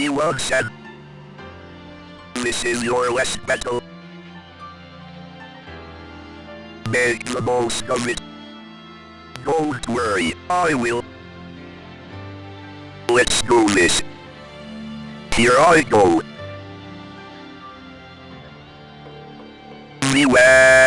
Everyone said. This is your last battle. Make the most of it. Don't worry, I will. Let's do this. Here I go. Beware!